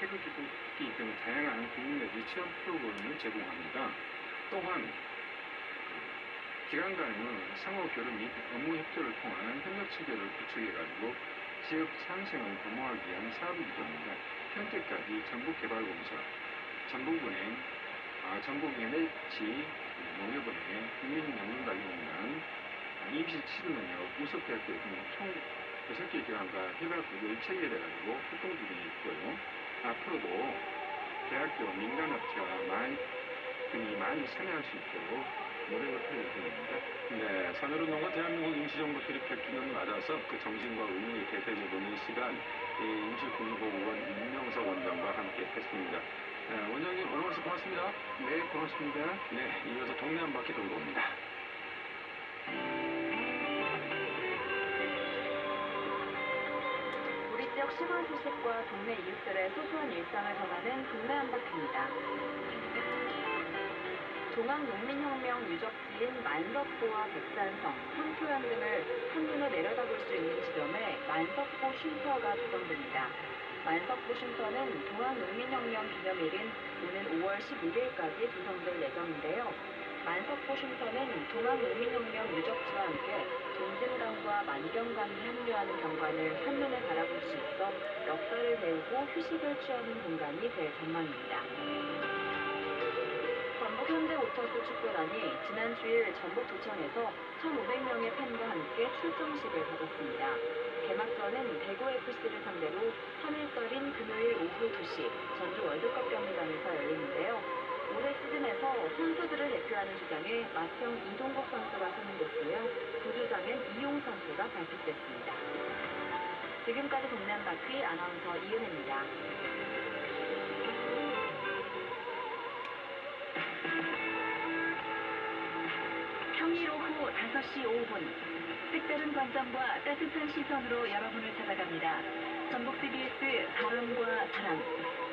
태극기 등 다양한 국민 내지 체험 프로그램을 제공합니다. 또한 기관 간의 상호 교류 및 업무 협조를 통한 협력 체계를 구축해가지고 지역 상생을 도모하기 위한 사업 구조입니다. 현재까지 전북개발공사, 전북은행, 아, 전북NH, 농협은행, 국민연금관리공단, 아, 임시 치료능력, 우석대학교 등총 6개 기관과 협약국을 체결해가지고 활동 중에 있고요. 앞으로도 대학교 민간업체와 많이, 등이 많이 참여할 수 있도록 노력을 할 예정입니다. 네, 산후로농과 대한민국 임시정부 수립 100주년을 맞아서 그 정신과 의무를 되새겨보는 시간, 이 임시국립보건원 임명석 원장과 함께 했습니다. 네, 원장님 오늘 말씀 고맙습니다. 네, 고맙습니다. 네, 이어서 동네 한 바퀴 돌고 옵니다. 지역 시골 소식과 동네 이웃들의 소소한 일상을 전하는 동네 한 바퀴입니다. 종합농민혁명 유적지인 만석포와 백산성, 황토현 등을 한눈에 내려다볼 수 있는 지점에 만석포 쉼터가 조성됩니다. 만석포 쉼터는 동학농민혁명 기념일인 오는 5월 11일까지 조성될 예정인데요. 쉼터는 동학농민혁명 유적지와 함께 동진강과 만경강이 합류하는 경관을 한눈에 바라볼 수 있어 역사를 배우고 휴식을 취하는 공간이 될 전망입니다. 전북 현대 오터스 축구단이 지난 주일 전북 도청에서 1,500명의 팬과 함께 출정식을 가졌습니다. 개막전은 대구FC를 상대로 3일절인 금요일 오후 2시 전주 월드컵 경기장에서 열리는데요. 선수들을 대표하는 주장에 맏형 이동국 선수가 선임됐으며 부주장엔 이용 선수가 발탁됐습니다. 지금까지 동네 한 바퀴 아나운서 이은혜입니다. 평일 오후 5시 5분 색다른 관점과 따뜻한 시선으로 여러분을 찾아갑니다. 전북 CBS 바람과 사랑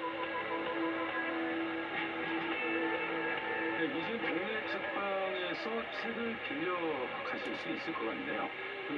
이제 동네 책방에서 책을 빌려 가실 수 있을 것 같네요. 그